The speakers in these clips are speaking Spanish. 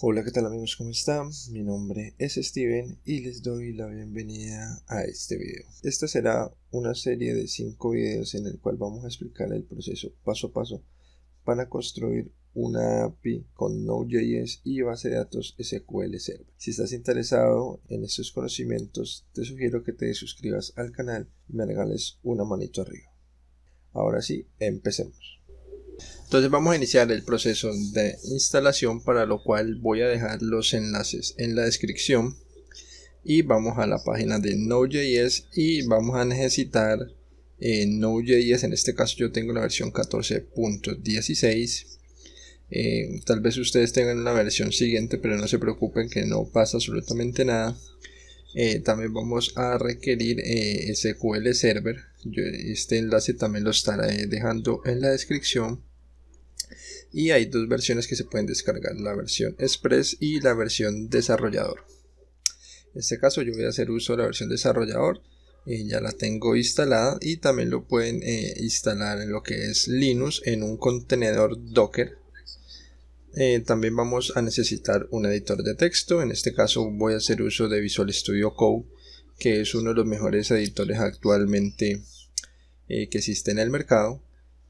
Hola, ¿qué tal amigos? ¿Cómo están? Mi nombre es Steven y les doy la bienvenida a este video. Esta será una serie de 5 videos en el cual vamos a explicar el proceso paso a paso para construir una API con Node.js y base de datos SQL Server. Si estás interesado en estos conocimientos, te sugiero que te suscribas al canal y me regales una manito arriba. Ahora sí, empecemos. Entonces vamos a iniciar el proceso de instalación para lo cual voy a dejar los enlaces en la descripción. Y vamos a la página de Node.js y vamos a necesitar eh, Node.js, en este caso yo tengo la versión 14.16 eh, tal vez ustedes tengan la versión siguiente pero no se preocupen que no pasa absolutamente nada. Eh, también vamos a requerir eh, SQL Server. Este enlace también lo estaré dejando en la descripción y hay dos versiones que se pueden descargar, la versión Express y la versión desarrollador. En este caso yo voy a hacer uso de la versión desarrollador, eh, ya la tengo instalada y también lo pueden eh, instalar en lo que es Linux en un contenedor Docker. Eh, también vamos a necesitar un editor de texto, en este caso voy a hacer uso de Visual Studio Code, que es uno de los mejores editores actualmente que existe en el mercado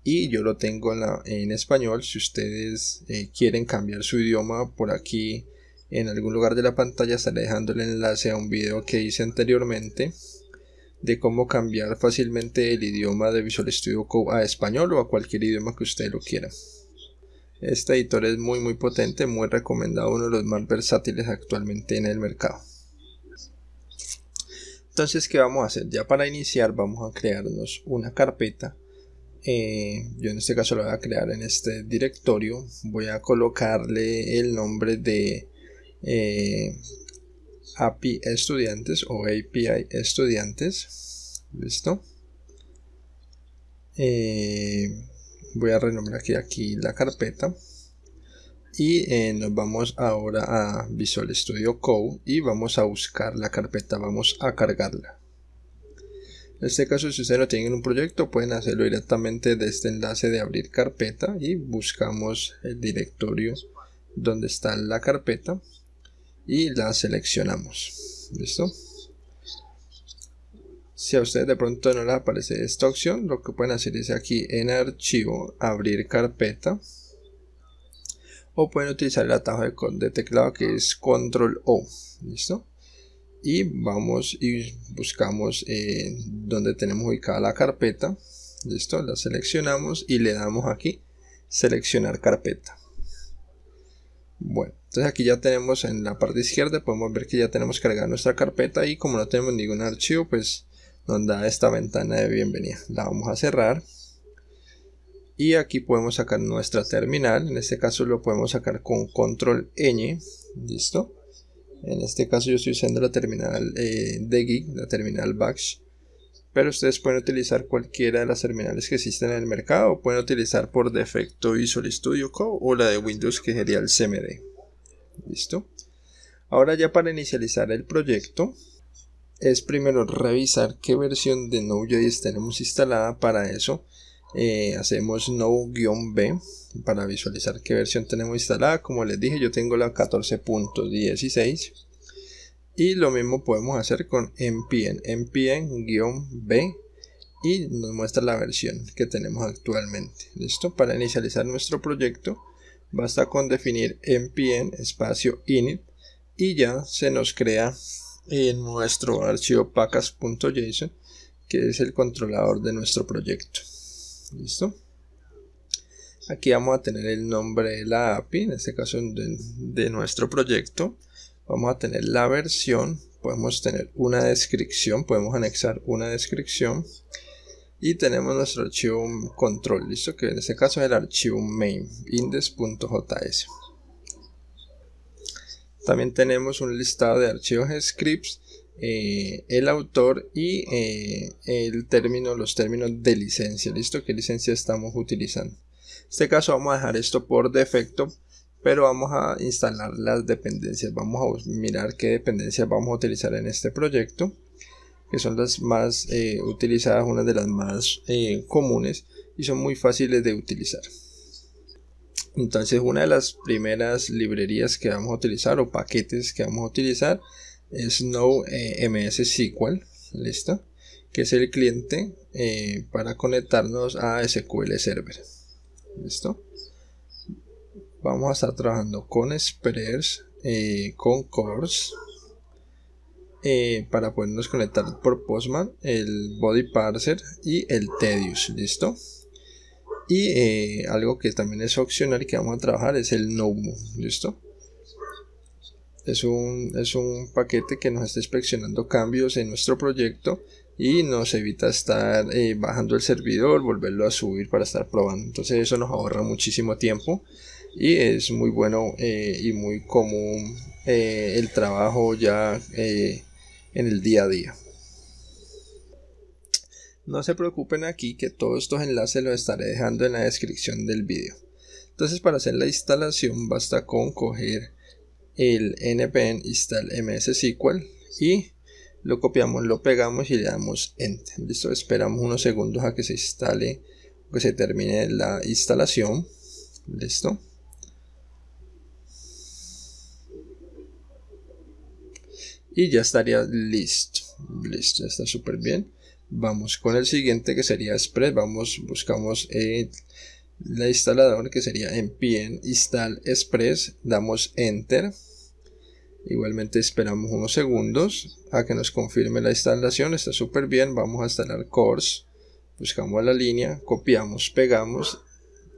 y yo lo tengo en, español. Si ustedes eh, quieren cambiar su idioma por aquí en algún lugar de la pantalla estaré dejando el enlace a un video que hice anteriormente de cómo cambiar fácilmente el idioma de Visual Studio Code a español o a cualquier idioma que usted lo quiera. Este editor es muy muy potente muy recomendado uno de los más versátiles actualmente en el mercado. Entonces qué vamos a hacer ya para iniciar vamos a crearnos una carpeta eh, yo en este caso lo voy a crear en este directorio. Voy a colocarle el nombre de eh, API estudiantes o API estudiantes. Listo. Eh, voy a renombrar aquí, aquí la carpeta. Y nos vamos ahora a Visual Studio Code y vamos a buscar la carpeta. Vamos a cargarla en este caso, si ustedes no tienen un proyecto, pueden hacerlo directamente de este enlace de abrir carpeta y buscamos el directorio donde está la carpeta y la seleccionamos. ¿Listo? Si a ustedes de pronto no les aparece esta opción, lo que pueden hacer es aquí en archivo, abrir carpeta o pueden utilizar el atajo de, teclado que es control O. ¿Listo? Y vamos y buscamos eh, donde tenemos ubicada la carpeta. Listo la seleccionamos y le damos aquí seleccionar carpeta. Bueno entonces aquí ya tenemos en la parte izquierda podemos ver que ya tenemos cargada nuestra carpeta y como no tenemos ningún archivo pues nos da esta ventana de bienvenida. La vamos a cerrar y aquí podemos sacar nuestra terminal. En este caso lo podemos sacar con control ñ listo en este caso yo estoy usando la terminal eh, de Gig, la terminal Bash. Pero ustedes pueden utilizar cualquiera de las terminales que existen en el mercado. Pueden utilizar por defecto Visual Studio Code o la de Windows que sería el CMD. ¿Listo? Ahora ya para inicializar el proyecto es primero revisar qué versión de Node.js tenemos instalada. Para eso eh, hacemos Node-B para visualizar qué versión tenemos instalada. Como les dije yo tengo la 14.16 y lo mismo podemos hacer con npm npm-b. Y nos muestra la versión que tenemos actualmente. Listo para inicializar nuestro proyecto basta con definir npm espacio init. Y ya se nos crea en nuestro archivo package.json que es el controlador de nuestro proyecto listo. Aquí vamos a tener el nombre de la API en este caso de, nuestro proyecto. Vamos a tener la versión podemos tener una descripción podemos anexar una descripción. Y tenemos nuestro archivo control listo que en este caso es el archivo main index.js también tenemos un listado de archivos scripts eh, el autor y eh, el término los términos de licencia. Listo qué licencia estamos utilizando este caso vamos a dejar esto por defecto pero vamos a instalar las dependencias. Vamos a mirar qué dependencias vamos a utilizar en este proyecto que son las más eh, utilizadas una de las más comunes y son muy fáciles de utilizar. Entonces una de las primeras librerías que vamos a utilizar o paquetes que vamos a utilizar es No eh, MS SQL, ¿listo? Que es el cliente eh, para conectarnos a SQL Server, ¿listo? Vamos a estar trabajando con Express, eh, con Course, para podernos conectar por Postman, el Body Parser y el Tedious, ¿listo? Y eh, algo que también es opcional que vamos a trabajar es el NoMo, ¿listo? Es un, es un paquete que nos está inspeccionando cambios en nuestro proyecto y nos evita estar eh, bajando el servidor, volverlo a subir para estar probando. Entonces eso nos ahorra muchísimo tiempo y es muy bueno eh, y muy común el trabajo ya en el día a día. No se preocupen aquí que todos estos enlaces los estaré dejando en la descripción del vídeo. Entonces para hacer la instalación basta con coger el npm install ms SQL y lo copiamos, lo pegamos y le damos enter. Listo, esperamos unos segundos a que se instale, que se termine la instalación. Listo. Y ya estaría listo. Listo, ya está súper bien vamos con el siguiente que sería Express vamos buscamos el la instalador que sería npm install express damos enter igualmente esperamos unos segundos a que nos confirme la instalación. Está súper bien vamos a instalar course buscamos la línea copiamos pegamos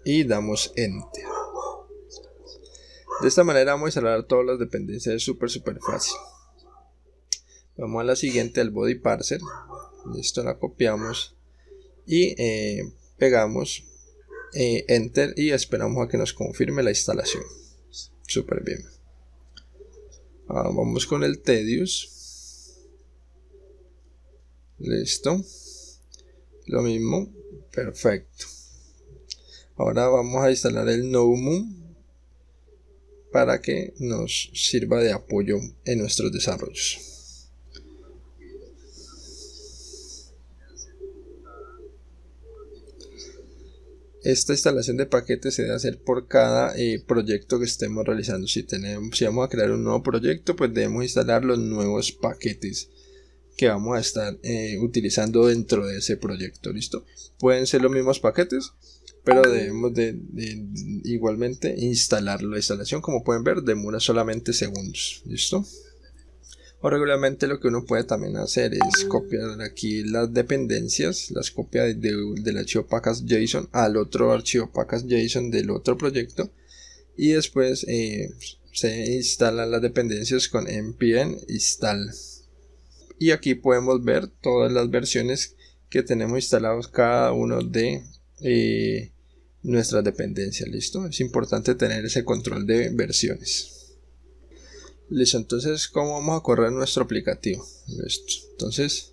y damos enter. De esta manera vamos a instalar todas las dependencias es súper súper fácil. Vamos a la siguiente al body parser esto la copiamos y eh, pegamos eh, enter y esperamos a que nos confirme la instalación. Súper bien Ahora vamos con el tedious. Listo. Lo mismo. Perfecto. Ahora vamos a instalar el NoMoon para que nos sirva de apoyo en nuestros desarrollos esta instalación de paquetes se debe hacer por cada eh, proyecto que estemos realizando. Si, tenemos, si vamos a crear un nuevo proyecto, pues debemos instalar los nuevos paquetes que vamos a estar eh, utilizando dentro de ese proyecto. ¿Listo? Pueden ser los mismos paquetes, pero debemos de, igualmente instalarlo. La instalación, como pueden ver, demora solamente segundos. ¿Listo? O regularmente lo que uno puede también hacer es copiar aquí las dependencias las copias del archivo package.json al otro archivo package.json del otro proyecto. Y después eh, se instalan las dependencias con npm install. Y aquí podemos ver todas las versiones que tenemos instalados cada uno de eh, nuestras dependencias listo es importante tener ese control de versiones Listo, entonces, ¿cómo vamos a correr nuestro aplicativo? Listo. Entonces,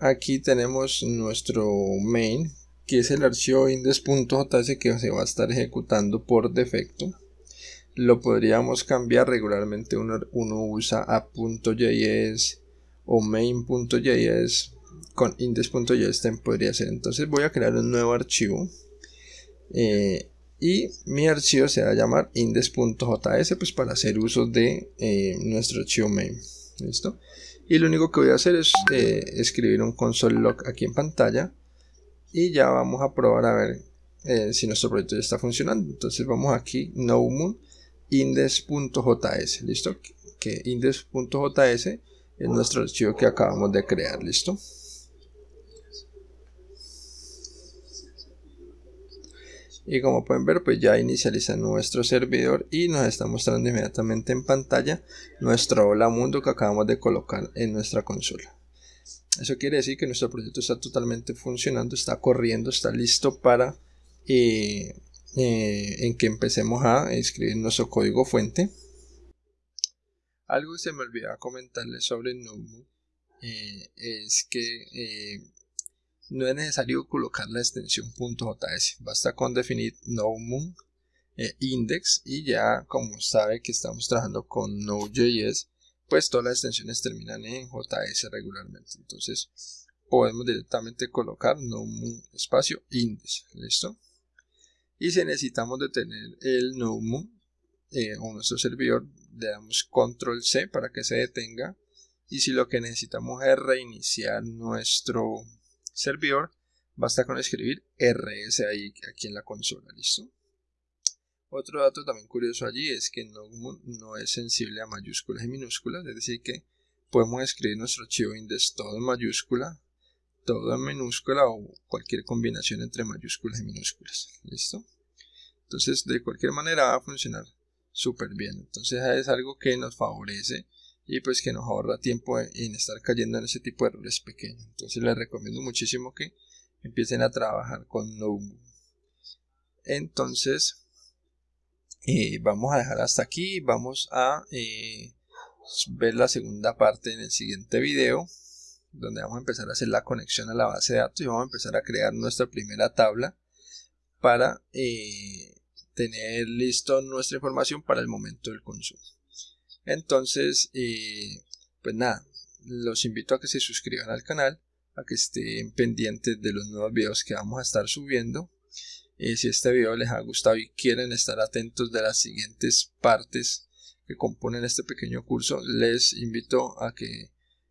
aquí tenemos nuestro main, que es el archivo index.js que se va a estar ejecutando por defecto. Lo podríamos cambiar regularmente, uno, usa app.js o main.js con index.js podría ser. Entonces voy a crear un nuevo archivo. Eh, y mi archivo se va a llamar index.js pues para hacer uso de eh, nuestro archivo main listo y lo único que voy a hacer es eh, escribir un console log aquí en pantalla y ya vamos a probar a ver eh, si nuestro proyecto ya está funcionando. Entonces vamos aquí no index.js listo que index.js es nuestro archivo que acabamos de crear listo y como pueden ver pues ya inicializa nuestro servidor y nos está mostrando inmediatamente en pantalla nuestro hola mundo que acabamos de colocar en nuestra consola. Eso quiere decir que nuestro proyecto está totalmente funcionando está corriendo está listo para eh, eh, en que empecemos a escribir nuestro código fuente. Algo que se me olvidó comentarles sobre Numu eh, es que no es necesario colocar la extensión .js, basta con definir nomun eh, index y ya como sabe que estamos trabajando con Node.js, pues todas las extensiones terminan en JS regularmente. Entonces podemos directamente colocar nomun espacio index, ¿listo? y si necesitamos detener el NUMU eh, o nuestro servidor le damos control C para que se detenga y si lo que necesitamos es reiniciar nuestro servidor basta con escribir rs ahí aquí en la consola listo otro dato también curioso allí es que NUMU no es sensible a mayúsculas y minúsculas es decir que podemos escribir nuestro archivo index todo en mayúscula todo en minúscula o cualquier combinación entre mayúsculas y minúsculas. ¿Listo? Entonces, de cualquier manera va a funcionar súper bien. Entonces, es algo que nos favorece y pues que nos ahorra tiempo en estar cayendo en ese tipo de errores pequeños. Entonces, les recomiendo muchísimo que empiecen a trabajar con Nomu. Entonces, eh, vamos a dejar hasta aquí. Vamos a eh, ver la segunda parte en el siguiente video donde vamos a empezar a hacer la conexión a la base de datos y vamos a empezar a crear nuestra primera tabla para eh, tener listo nuestra información para el momento del consumo. Entonces, eh, pues nada, los invito a que se suscriban al canal, a que estén pendientes de los nuevos videos que vamos a estar subiendo. Eh, si este video les ha gustado y quieren estar atentos de las siguientes partes que componen este pequeño curso, les invito a que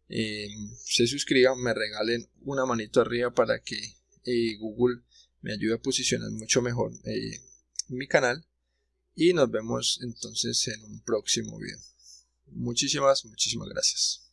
eh, se suscriban, me regalen una manito arriba para que Google me ayude a posicionar mucho mejor mi canal. Y nos vemos entonces en un próximo video. Muchísimas, muchísimas gracias.